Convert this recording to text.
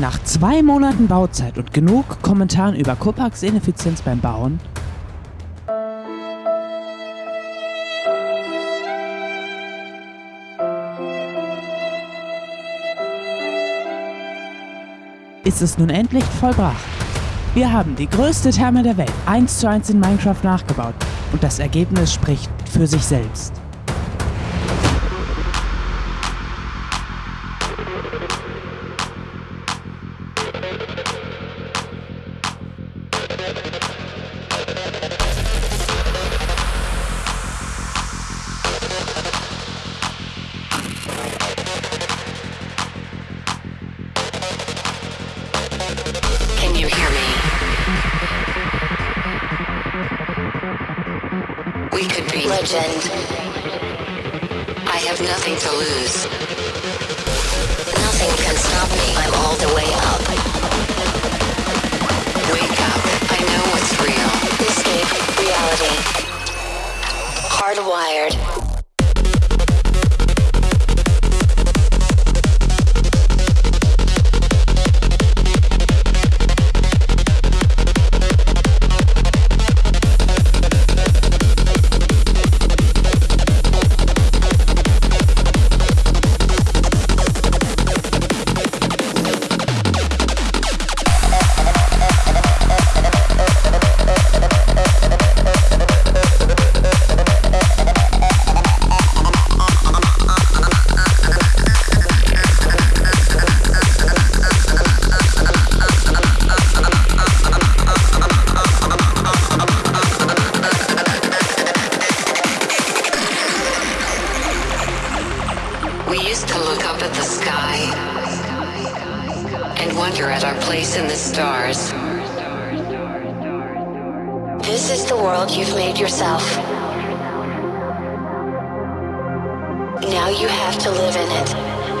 Nach zwei Monaten Bauzeit und genug Kommentaren über Kopax Ineffizienz beim Bauen ist es nun endlich vollbracht. Wir haben die größte Therme der Welt 1 zu 1 in Minecraft nachgebaut und das Ergebnis spricht für sich selbst. We could be legend. I have nothing to lose. Nothing can stop me. I'm all the way up. Wake up. I know what's real. Escape reality. Hardwired. We used to look up at the sky and wonder at our place in the stars. This is the world you've made yourself. Now you have to live in it.